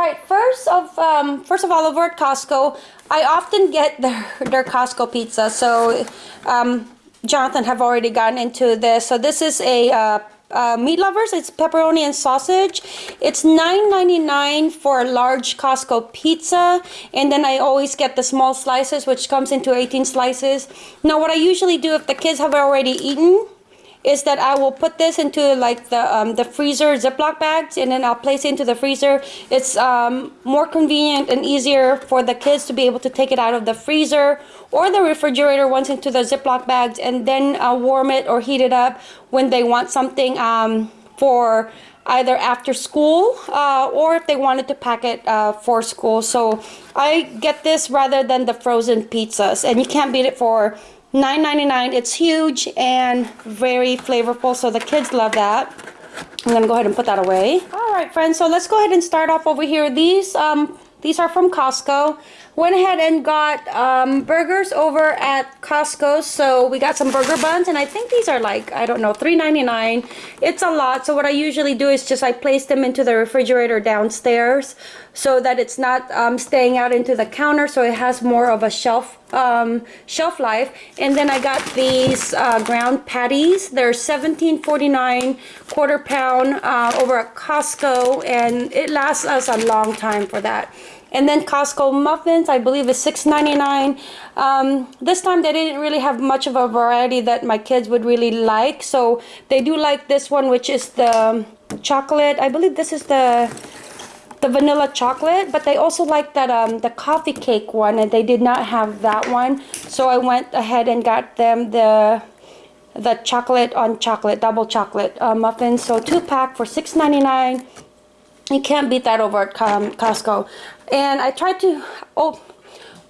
Right, first of um, first of all, over at Costco, I often get their their Costco pizza. So, um, Jonathan have already gotten into this. So this is a uh, uh, meat lovers. It's pepperoni and sausage. It's $9.99 for a large Costco pizza. And then I always get the small slices, which comes into 18 slices. Now, what I usually do if the kids have already eaten is that I will put this into like the um, the freezer Ziploc bags and then I'll place it into the freezer. It's um, more convenient and easier for the kids to be able to take it out of the freezer or the refrigerator once into the Ziploc bags and then uh, warm it or heat it up when they want something um, for either after school uh, or if they wanted to pack it uh, for school. So I get this rather than the frozen pizzas and you can't beat it for $9.99. It's huge and very flavorful, so the kids love that. I'm gonna go ahead and put that away. All right, friends, so let's go ahead and start off over here. These um, these are from Costco. Went ahead and got um, burgers over at Costco. So we got some burger buns and I think these are like, I don't know, $3.99. It's a lot. So what I usually do is just I place them into the refrigerator downstairs so that it's not um, staying out into the counter. So it has more of a shelf um, shelf life. And then I got these uh, ground patties. They're $17.49 quarter pound uh, over at Costco and it lasts us a long time for that. And then Costco muffins, I believe is $6.99. Um, this time they didn't really have much of a variety that my kids would really like. So they do like this one, which is the chocolate. I believe this is the the vanilla chocolate but they also like that um the coffee cake one and they did not have that one. So i went ahead and got them the the chocolate on chocolate double chocolate uh, muffins so two pack for $6.99 you can't beat that over at um, Costco. And I try to oh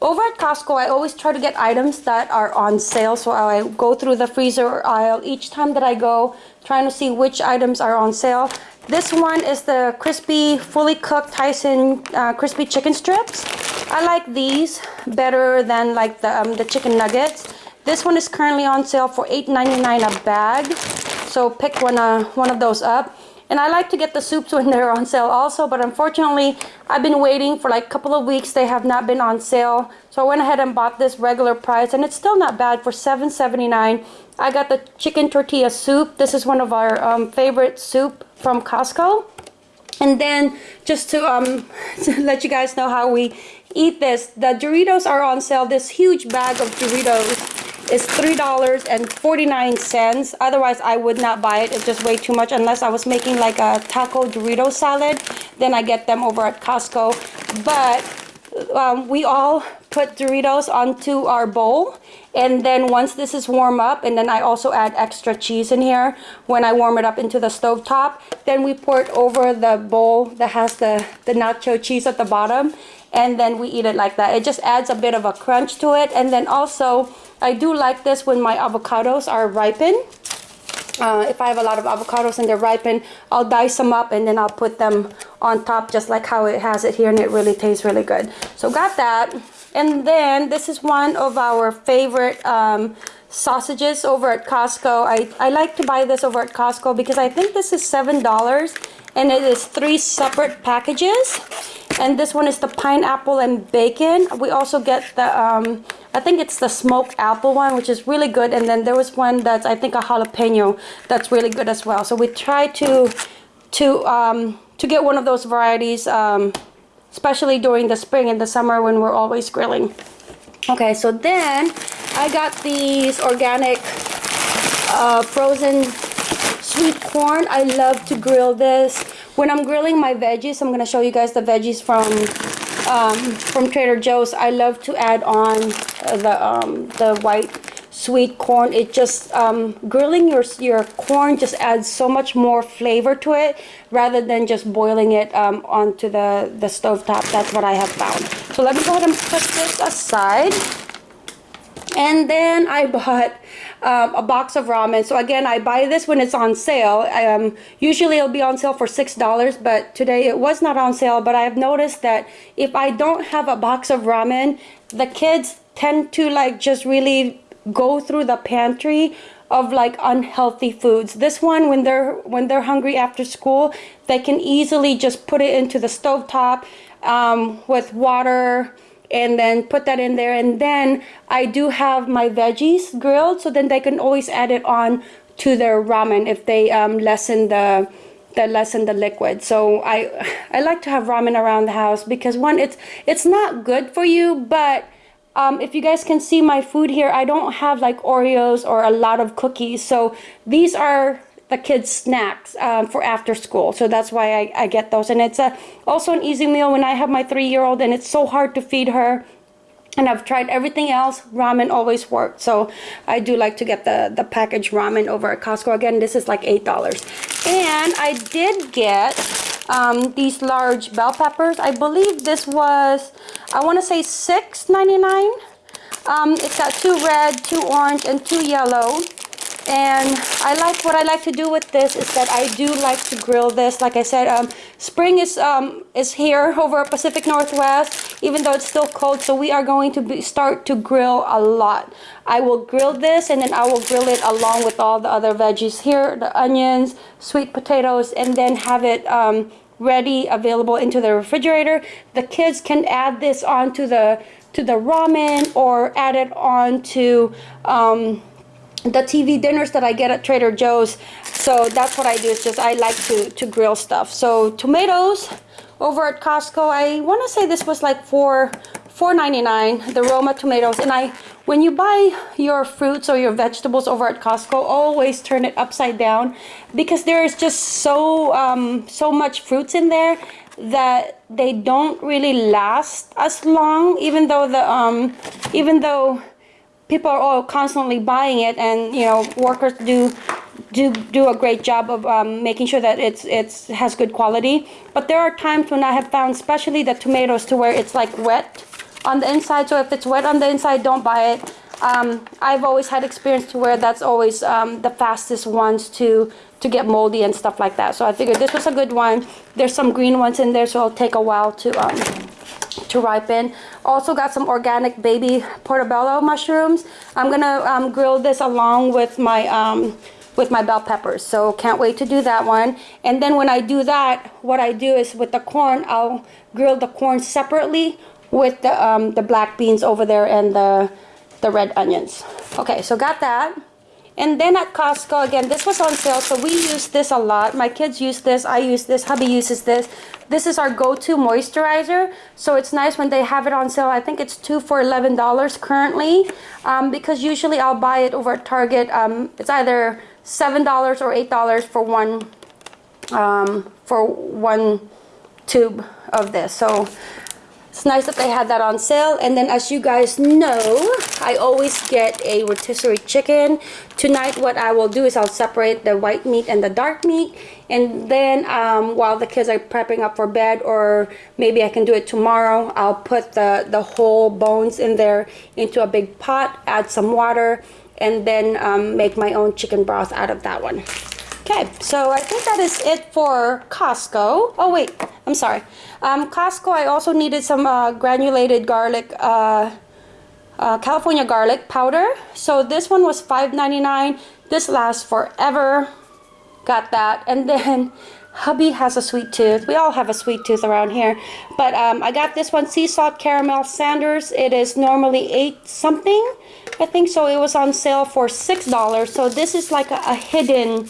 over at Costco I always try to get items that are on sale. So I go through the freezer aisle each time that I go trying to see which items are on sale this one is the crispy fully cooked Tyson uh, crispy chicken strips I like these better than like the, um, the chicken nuggets this one is currently on sale for $8.99 a bag so pick one, uh, one of those up and I like to get the soups when they're on sale also, but unfortunately, I've been waiting for like a couple of weeks. They have not been on sale. So I went ahead and bought this regular price, and it's still not bad for $7.79. I got the chicken tortilla soup. This is one of our um, favorite soup from Costco. And then just to, um, to let you guys know how we eat this, the Doritos are on sale. This huge bag of Doritos is $3.49. Otherwise, I would not buy it. It's just way too much unless I was making like a taco Dorito salad. Then I get them over at Costco. But um, we all put Doritos onto our bowl and then once this is warm up and then I also add extra cheese in here when I warm it up into the stove top then we pour it over the bowl that has the the nacho cheese at the bottom and then we eat it like that it just adds a bit of a crunch to it and then also I do like this when my avocados are ripened. Uh, if I have a lot of avocados and they're ripened, I'll dice them up and then I'll put them on top just like how it has it here and it really tastes really good. So got that. And then this is one of our favorite um, sausages over at Costco. I, I like to buy this over at Costco because I think this is $7 and it is three separate packages. And this one is the pineapple and bacon. We also get the um, I think it's the smoked apple one, which is really good. And then there was one that's, I think, a jalapeno that's really good as well. So we try to to um, to get one of those varieties, um, especially during the spring and the summer when we're always grilling. Okay, so then I got these organic uh, frozen sweet corn. I love to grill this. When I'm grilling my veggies, I'm going to show you guys the veggies from um, from Trader Joe's. I love to add on the um, the white sweet corn. It just um, grilling your your corn just adds so much more flavor to it rather than just boiling it um, onto the the stove top. That's what I have found. So let me go ahead and put this aside. And then I bought um, a box of ramen. So again, I buy this when it's on sale. Um, usually it'll be on sale for $6, but today it was not on sale. But I've noticed that if I don't have a box of ramen, the kids tend to like just really go through the pantry of like unhealthy foods. This one, when they're when they're hungry after school, they can easily just put it into the stovetop um, with water and then put that in there. And then I do have my veggies grilled, so then they can always add it on to their ramen if they um, lessen the the lessen the liquid. So I I like to have ramen around the house because one, it's it's not good for you, but um, if you guys can see my food here, I don't have like Oreos or a lot of cookies. So these are the kids snacks um, for after school so that's why I, I get those and it's a, also an easy meal when I have my three-year-old and it's so hard to feed her and I've tried everything else ramen always worked so I do like to get the the packaged ramen over at Costco again this is like eight dollars and I did get um, these large bell peppers. I believe this was I want to say $6.99 um, it's got two red two orange and two yellow and I like what I like to do with this is that I do like to grill this. Like I said um, spring is um, is here over Pacific Northwest even though it's still cold. So we are going to be, start to grill a lot. I will grill this and then I will grill it along with all the other veggies here the onions sweet potatoes and then have it um, ready available into the refrigerator. The kids can add this onto the to the ramen or add it on to um, the TV dinners that I get at Trader Joe's. So that's what I do. It's just I like to, to grill stuff. So tomatoes over at Costco. I want to say this was like for $4.99, the Roma tomatoes. And I, when you buy your fruits or your vegetables over at Costco, always turn it upside down because there is just so um, so much fruits in there that they don't really last as long. Even though the um, even though people are all constantly buying it and you know workers do do do a great job of um, making sure that it's it's has good quality. But there are times when I have found especially the tomatoes to where it's like wet on the inside. So if it's wet on the inside don't buy it. Um, I've always had experience to where that's always um, the fastest ones to to get moldy and stuff like that. So I figured this was a good one. There's some green ones in there so it'll take a while to um, to ripen. Also got some organic baby portobello mushrooms. I'm gonna um, grill this along with my um, with my bell peppers. So can't wait to do that one. And then when I do that, what I do is with the corn, I'll grill the corn separately with the, um, the black beans over there and the, the red onions. Okay, so got that. And then at Costco, again, this was on sale, so we use this a lot. My kids use this, I use this, hubby uses this. This is our go-to moisturizer, so it's nice when they have it on sale. I think it's two for $11 currently, um, because usually I'll buy it over at Target. Um, it's either $7 or $8 for one, um, for one tube of this. So it's nice that they had that on sale. And then as you guys know, I always get a rotisserie chicken. Tonight what I will do is I'll separate the white meat and the dark meat. And then um, while the kids are prepping up for bed or maybe I can do it tomorrow, I'll put the, the whole bones in there into a big pot, add some water, and then um, make my own chicken broth out of that one. Okay, so I think that is it for Costco. Oh wait, I'm sorry. Um, Costco, I also needed some uh, granulated garlic, uh, uh, California garlic powder. So this one was $5.99. This lasts forever. Got that. And then hubby has a sweet tooth. We all have a sweet tooth around here. But um, I got this one, sea salt caramel Sanders. It is normally eight something. I think so. It was on sale for $6. So this is like a, a hidden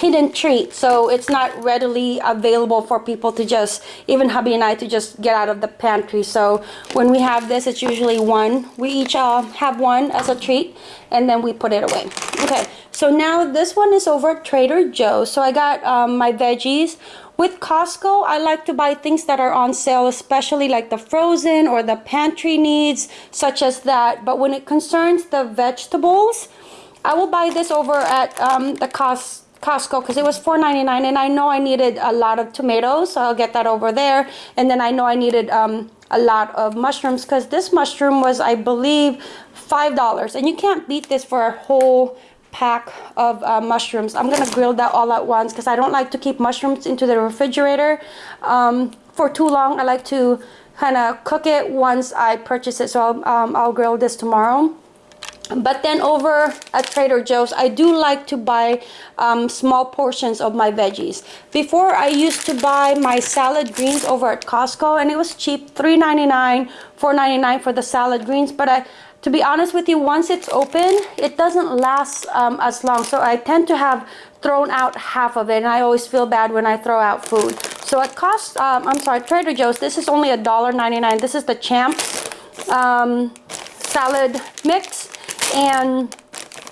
hidden treat. So it's not readily available for people to just even hubby and I to just get out of the pantry. So when we have this it's usually one. We each uh, have one as a treat and then we put it away. Okay so now this one is over at Trader Joe's. So I got um, my veggies. With Costco, I like to buy things that are on sale, especially like the frozen or the pantry needs, such as that. But when it concerns the vegetables, I will buy this over at um, the cost Costco because it was $4.99 and I know I needed a lot of tomatoes so I'll get that over there. And then I know I needed um, a lot of mushrooms because this mushroom was I believe $5 and you can't beat this for a whole pack of uh, mushrooms. I'm gonna grill that all at once because I don't like to keep mushrooms into the refrigerator. Um, for too long I like to kind of cook it once I purchase it. So I'll, um, I'll grill this tomorrow but then over at Trader Joe's, I do like to buy um, small portions of my veggies. Before, I used to buy my salad greens over at Costco, and it was cheap, $3.99, $4.99 for the salad greens. But I, to be honest with you, once it's open, it doesn't last um, as long. So I tend to have thrown out half of it, and I always feel bad when I throw out food. So it cost, um, I'm sorry, Trader Joe's, this is only $1.99. This is the Champs um, salad mix and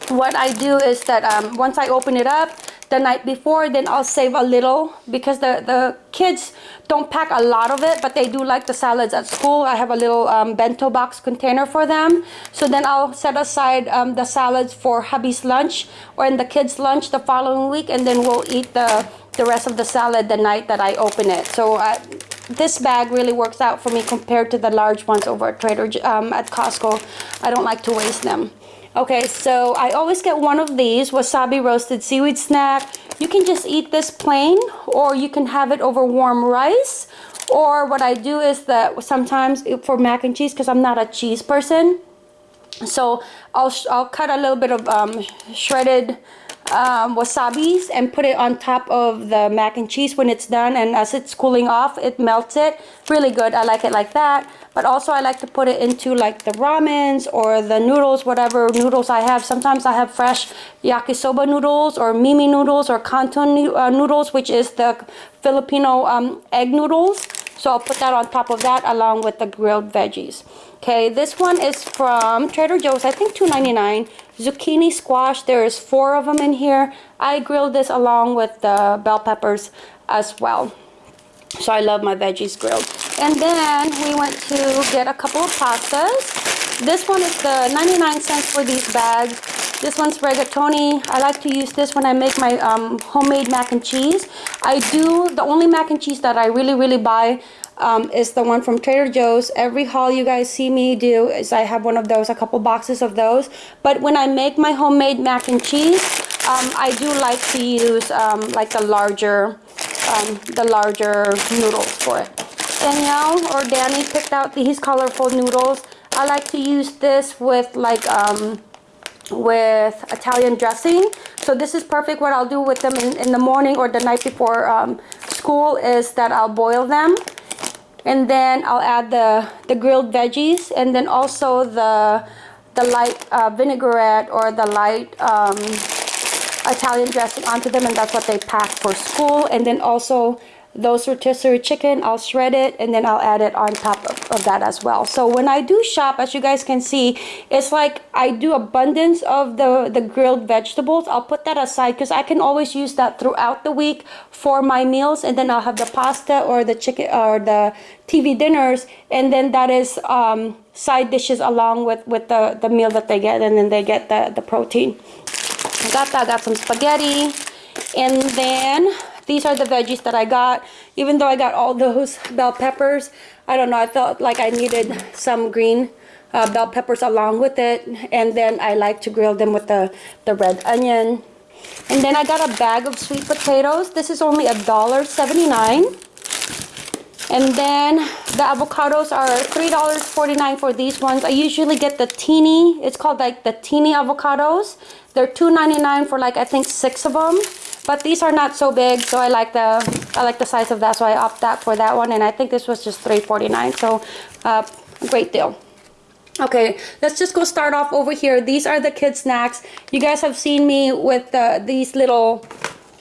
what I do is that um, once I open it up the night before then I'll save a little because the the kids don't pack a lot of it but they do like the salads at school. I have a little um, bento box container for them. So then I'll set aside um, the salads for hubby's lunch or in the kids lunch the following week and then we'll eat the the rest of the salad the night that I open it. So uh, this bag really works out for me compared to the large ones over at Trader um, at Costco. I don't like to waste them Okay, so I always get one of these wasabi roasted seaweed snack. You can just eat this plain or you can have it over warm rice. Or what I do is that sometimes for mac and cheese, because I'm not a cheese person, so I'll, I'll cut a little bit of um, shredded um, wasabis and put it on top of the mac and cheese when it's done. And as it's cooling off it melts it. Really good. I like it like that but also I like to put it into like the ramens or the noodles whatever noodles I have sometimes I have fresh yakisoba noodles or mimi noodles or canton uh, noodles which is the Filipino um, egg noodles so I'll put that on top of that along with the grilled veggies Okay, this one is from Trader Joe's, I think $2.99. Zucchini squash, there's four of them in here. I grilled this along with the bell peppers as well. So I love my veggies grilled. And then we went to get a couple of pastas. This one is the 99 cents for these bags. This one's rigatoni. I like to use this when I make my um, homemade mac and cheese. I do, the only mac and cheese that I really, really buy um, is the one from Trader Joe's. Every haul you guys see me do is I have one of those, a couple boxes of those. But when I make my homemade mac and cheese, um, I do like to use um, like the larger, um, the larger noodles for it. Danielle or Danny picked out these colorful noodles. I like to use this with like um, with Italian dressing. So this is perfect. What I'll do with them in, in the morning or the night before um, school is that I'll boil them and then I'll add the the grilled veggies and then also the the light uh, vinaigrette or the light um, Italian dressing onto them and that's what they pack for school. And then also those rotisserie chicken I'll shred it and then I'll add it on top of, of, that as well. So when I do shop as you guys can see it's like I do abundance of the the grilled vegetables. I'll put that aside because I can always use that throughout the week for my meals and then I'll have the pasta or the chicken or the TV dinners and then that is um, side dishes along with with the the meal that they get and then they get the the protein I got that I got some spaghetti and then these are the veggies that I got. Even though I got all those bell peppers, I don't know, I felt like I needed some green uh, bell peppers along with it. And then I like to grill them with the, the red onion. And then I got a bag of sweet potatoes. This is only a dollar seventy-nine. And then the avocados are $3.49 for these ones. I usually get the teeny, it's called like the teeny avocados. They're $2.99 for like I think six of them. But these are not so big, so I like the I like the size of that, so I opt that for that one. And I think this was just $3.49, so uh, great deal. Okay, let's just go start off over here. These are the kid snacks. You guys have seen me with the, these little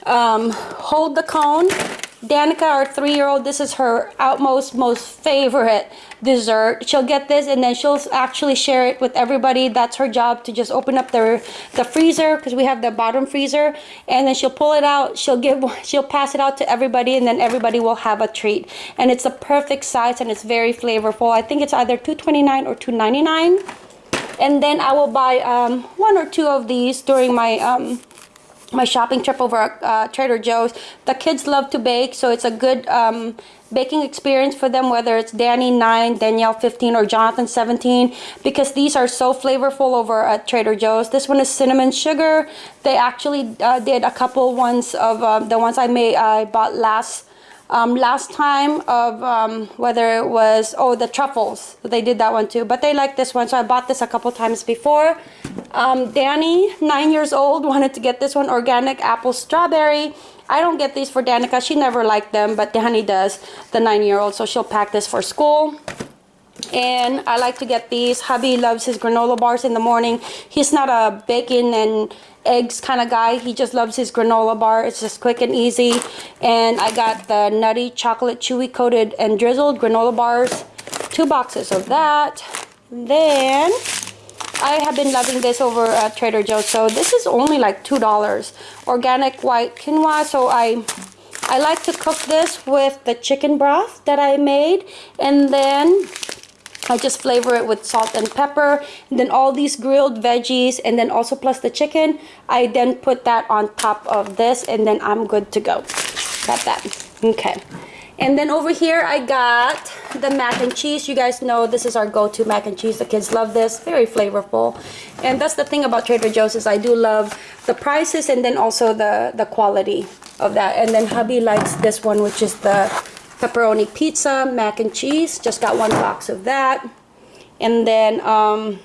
um, hold the cone Danica, our three-year-old, this is her outmost, most favorite dessert. She'll get this and then she'll actually share it with everybody. That's her job to just open up the, the freezer because we have the bottom freezer and then she'll pull it out. She'll give, she'll pass it out to everybody and then everybody will have a treat. And it's a perfect size and it's very flavorful. I think it's either $2.29 or $2.99. And then I will buy um, one or two of these during my um, my shopping trip over at uh, Trader Joe's. The kids love to bake, so it's a good um, baking experience for them, whether it's Danny 9, Danielle 15, or Jonathan 17, because these are so flavorful over at Trader Joe's. This one is cinnamon sugar. They actually uh, did a couple ones of uh, the ones I made, I bought last um, last time of um, whether it was, oh, the truffles. They did that one too, but they like this one. So I bought this a couple times before. Um, Danny, nine years old, wanted to get this one, organic apple strawberry. I don't get these for Danica. She never liked them, but Danny does, the nine-year-old. So she'll pack this for school and I like to get these. Hubby loves his granola bars in the morning. He's not a bacon and eggs kind of guy. He just loves his granola bar. It's just quick and easy. And I got the nutty chocolate chewy coated and drizzled granola bars. Two boxes of that. Then I have been loving this over at Trader Joe's. So this is only like $2. Organic white quinoa. So I I like to cook this with the chicken broth that I made. And then I just flavor it with salt and pepper and then all these grilled veggies and then also plus the chicken. I then put that on top of this and then I'm good to go. Got that? Okay. And then over here I got the mac and cheese. You guys know this is our go-to mac and cheese. The kids love this. Very flavorful. And that's the thing about Trader Joe's is I do love the prices and then also the the quality of that. And then hubby likes this one which is the pepperoni pizza, mac and cheese. Just got one box of that. And then um,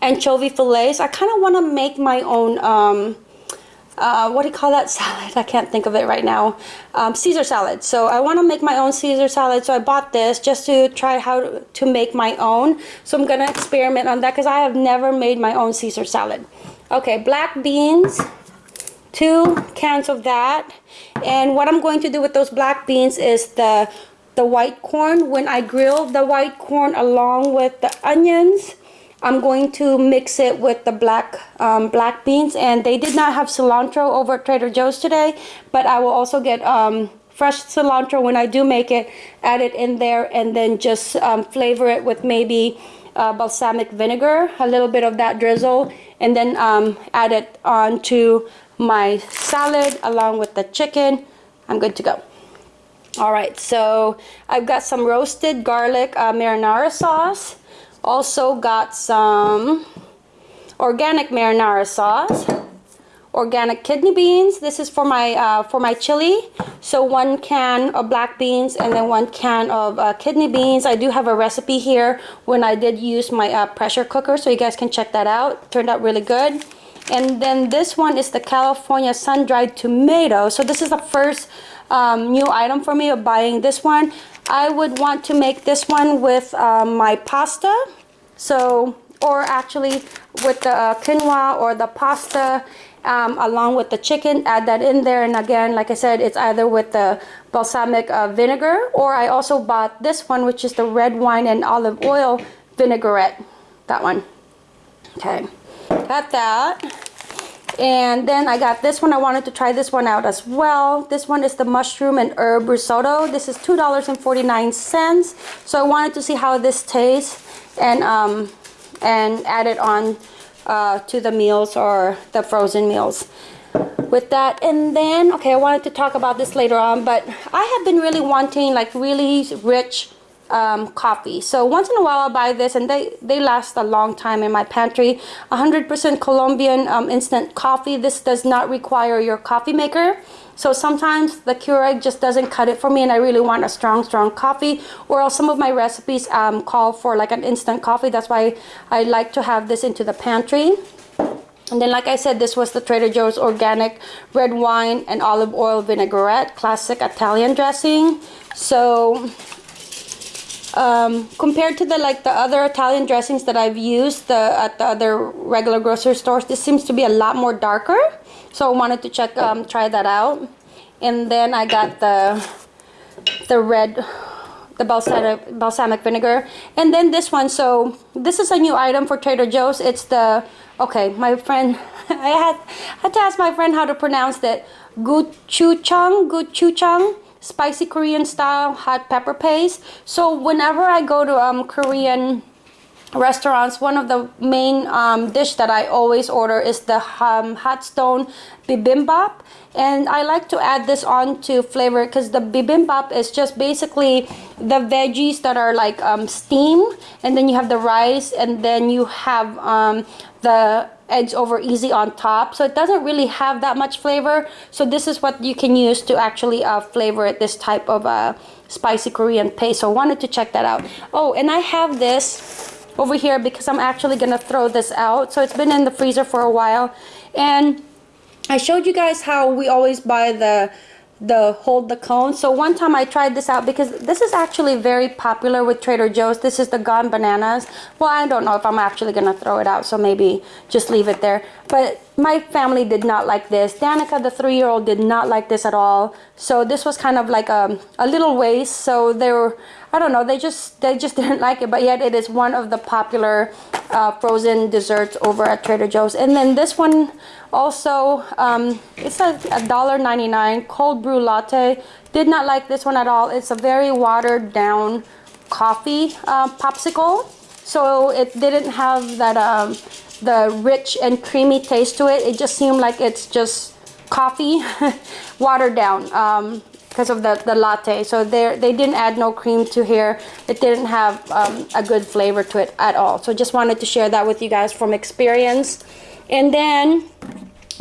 anchovy fillets. I kind of want to make my own, um, uh, what do you call that salad? I can't think of it right now. Um, Caesar salad. So I want to make my own Caesar salad. So I bought this just to try how to, make my own. So I'm going to experiment on that because I have never made my own Caesar salad. Okay, black beans two cans of that. And what I'm going to do with those black beans is the the white corn. When I grill the white corn along with the onions I'm going to mix it with the black um, black beans. And they did not have cilantro over at Trader Joe's today but I will also get um, fresh cilantro when I do make it add it in there and then just um, flavor it with maybe uh, balsamic vinegar a little bit of that drizzle and then um, add it on to my salad along with the chicken. I'm good to go. All right, so I've got some roasted garlic uh, marinara sauce. Also got some organic marinara sauce. Organic kidney beans. This is for my uh, for my chili. So one can of black beans and then one can of uh, kidney beans. I do have a recipe here when I did use my uh, pressure cooker, so you guys can check that out. Turned out really good. And then this one is the California sun-dried tomato. So this is the first um, new item for me of buying this one. I would want to make this one with um, my pasta. So, or actually with the uh, quinoa or the pasta um, along with the chicken, add that in there. And again, like I said, it's either with the balsamic uh, vinegar or I also bought this one, which is the red wine and olive oil vinaigrette. That one. Okay. Got that. And then I got this one. I wanted to try this one out as well. This one is the mushroom and herb risotto. This is $2.49. So I wanted to see how this tastes and um, and add it on uh, to the meals or the frozen meals with that and then okay I wanted to talk about this later on but I have been really wanting like really rich um, coffee. So once in a while I'll buy this and they, they last a long time in my pantry. 100% Colombian um, instant coffee. This does not require your coffee maker. So sometimes the Keurig just doesn't cut it for me and I really want a strong, strong coffee. Or else some of my recipes um, call for like an instant coffee. That's why I like to have this into the pantry. And then like I said, this was the Trader Joe's organic red wine and olive oil vinaigrette, classic Italian dressing. So um, compared to the like the other Italian dressings that I've used the, at the other regular grocery stores, this seems to be a lot more darker. So I wanted to check, um, try that out. And then I got the the red, the balsamic, balsamic vinegar. And then this one, so this is a new item for Trader Joe's. It's the, okay, my friend, I had, had to ask my friend how to pronounce that. Gochujang, gochujang spicy Korean style hot pepper paste. So whenever I go to um, Korean restaurants, one of the main um, dish that I always order is the um, hot stone bibimbap. And I like to add this on to flavor because the bibimbap is just basically the veggies that are like um, steam and then you have the rice and then you have um, the eggs over easy on top. So it doesn't really have that much flavor. So this is what you can use to actually uh, flavor it this type of uh, spicy Korean paste. So I wanted to check that out. Oh and I have this over here because I'm actually gonna throw this out. So it's been in the freezer for a while. And I showed you guys how we always buy the the hold the cone. So one time I tried this out because this is actually very popular with Trader Joe's. This is the gone bananas. Well I don't know if I'm actually gonna throw it out so maybe just leave it there. But my family did not like this. Danica the three-year-old did not like this at all. So this was kind of like a, a little waste. So they were I don't know they just they just didn't like it but yet it is one of the popular uh, frozen desserts over at Trader Joe's and then this one also, um, it's a $1.99 cold brew latte. Did not like this one at all. It's a very watered down coffee uh, popsicle. So it didn't have that um, the rich and creamy taste to it. It just seemed like it's just coffee watered down um, because of the, the latte. So they they didn't add no cream to here. It didn't have um, a good flavor to it at all. So just wanted to share that with you guys from experience. And then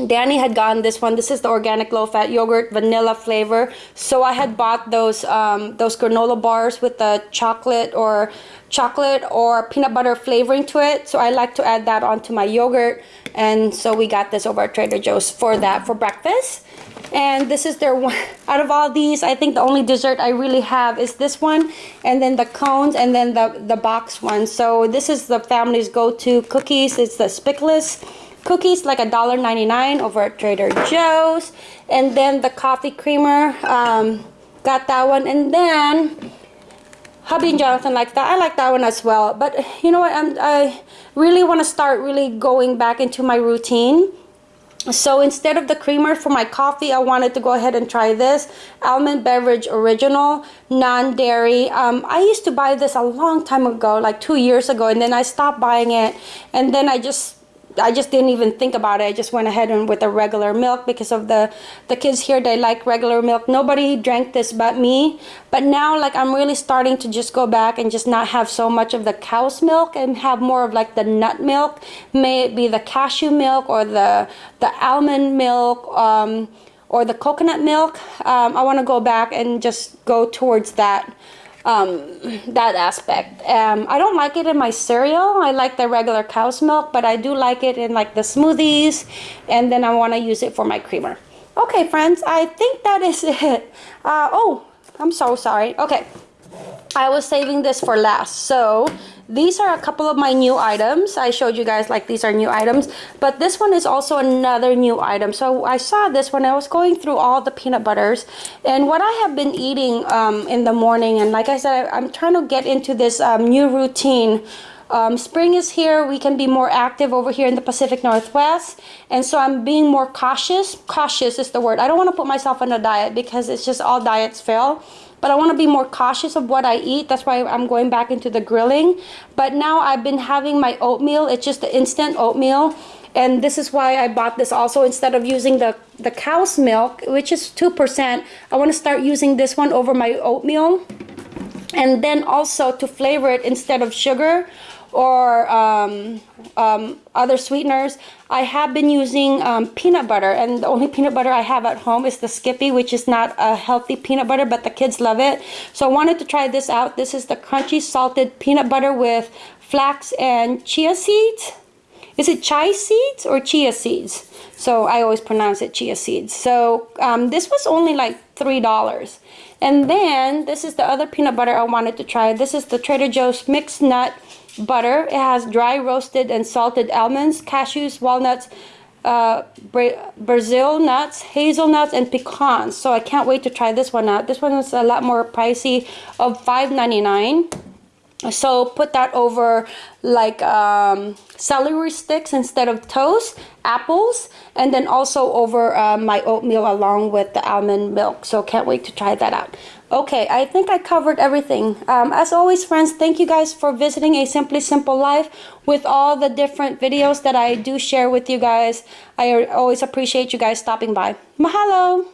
Danny had gotten this one. This is the organic low-fat yogurt vanilla flavor. So I had bought those um, those granola bars with the chocolate or chocolate or peanut butter flavoring to it. So I like to add that onto my yogurt. And so we got this over at Trader Joe's for that for breakfast. And this is their one, out of all these, I think the only dessert I really have is this one, and then the cones, and then the, the box one. So this is the family's go-to cookies. It's the Speculoos cookies like a dollar 99 over at Trader Joe's. And then the coffee creamer um, got that one. And then hubby and Jonathan like that. I like that one as well. But you know what I'm, I really want to start really going back into my routine so instead of the creamer for my coffee I wanted to go ahead and try this almond beverage original non-dairy. Um, I used to buy this a long time ago like two years ago and then I stopped buying it. And then I just I just didn't even think about it. I just went ahead and with the regular milk because of the the kids here they like regular milk. Nobody drank this but me. But now like I'm really starting to just go back and just not have so much of the cow's milk and have more of like the nut milk. May it be the cashew milk or the the almond milk um, or the coconut milk. Um, I want to go back and just go towards that um, that aspect. Um, I don't like it in my cereal. I like the regular cow's milk, but I do like it in like the smoothies, and then I want to use it for my creamer. Okay, friends, I think that is it. Uh, oh, I'm so sorry. Okay, I was saving this for last. So these are a couple of my new items. I showed you guys like these are new items. But this one is also another new item. So i saw this when i was going through all the peanut butters. And what i have been eating um, in the morning and like i said I, am trying to get into this um, new routine. Um, spring is here. We can be more active over here in the Pacific Northwest. And so I'm being more cautious. Cautious is the word. I don't want to put myself on a diet because it's just all diets fail but I want to be more cautious of what I eat. That's why I'm going back into the grilling. But now I've been having my oatmeal. It's just the instant oatmeal. And this is why I bought this also instead of using the, the cow's milk, which is 2%. I want to start using this one over my oatmeal. And then also to flavor it instead of sugar or um, um, other sweeteners. I have been using um, peanut butter and the only peanut butter I have at home is the Skippy which is not a healthy peanut butter but the kids love it. So I wanted to try this out. This is the crunchy salted peanut butter with flax and chia seeds. Is it chia seeds or chia seeds? So I always pronounce it chia seeds. So um, this was only like $3. And then this is the other peanut butter I wanted to try. This is the Trader Joe's mixed nut butter. It has dry roasted and salted almonds, cashews, walnuts, uh, Brazil nuts, hazelnuts, and pecans. So I can't wait to try this one out. This one is a lot more pricey of $5.99 so put that over like um, celery sticks instead of toast apples and then also over uh, my oatmeal along with the almond milk. So can't wait to try that out. Okay I think I covered everything. Um, as always friends thank you guys for visiting a simply simple life with all the different videos that I do share with you guys. I always appreciate you guys stopping by. Mahalo